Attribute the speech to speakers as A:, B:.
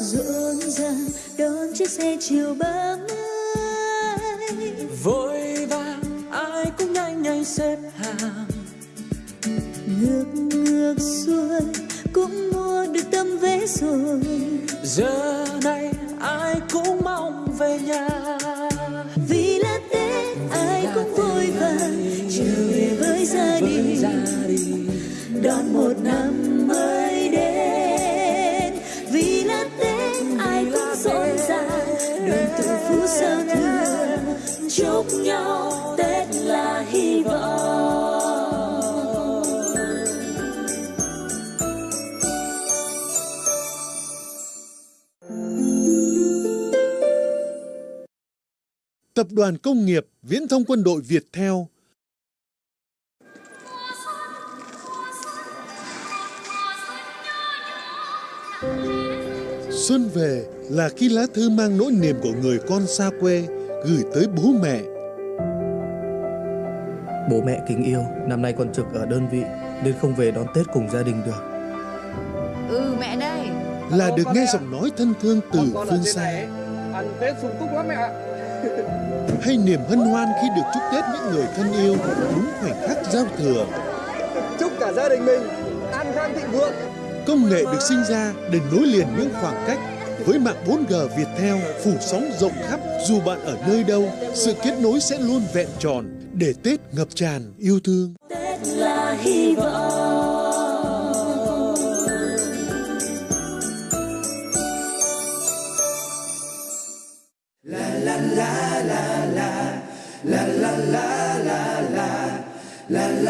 A: rộn ràng đón chiếc xe chiều ba mươi
B: vội vàng, ai cũng nhanh nhanh xếp hàng
A: ngược ngược xuôi cũng mua được tấm vé rồi.
B: Giờ này ai cũng mong về nhà.
A: Vì là tết ai cũng vội vàng trở về với gia đình. đón một năm mới đến. Vì là tết ai cũng rộn ràng đoàn tụ phú giao thừa. Chúc nhau tết là hy vọng
C: Tập đoàn Công nghiệp Viễn thông Quân đội Việt Theo Xuân về là khi lá thư mang nỗi niềm của người con xa quê gửi tới bố mẹ.
D: Bố mẹ kính yêu, năm nay con trực ở đơn vị nên không về đón Tết cùng gia đình được.
E: Ừ mẹ đây
C: Là được nghe giọng nói thân thương từ phương xa
F: ăn Tết sung túc lắm mẹ ạ.
C: hay niềm hân hoan khi được chúc Tết những người thân yêu đúng khoảnh khắc giao thừa.
F: Chúc cả gia đình mình an khang thịnh vượng.
C: Công nghệ được sinh ra để nối liền những khoảng cách với mạng 4G Viettel phủ sóng rộng khắp dù bạn ở nơi đâu, sự kết nối sẽ luôn vẹn tròn để Tết ngập tràn yêu thương.
A: Tết là hy vọng la la la la la la la la la